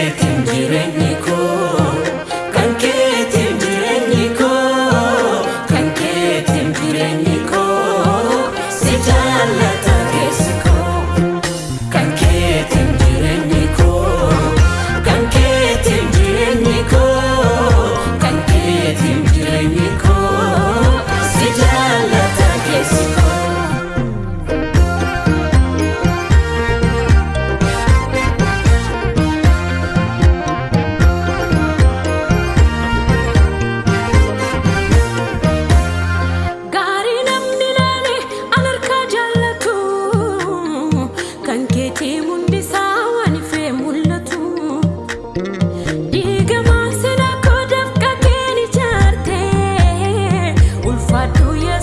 tencere tencere nikol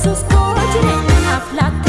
sus coches en la plata.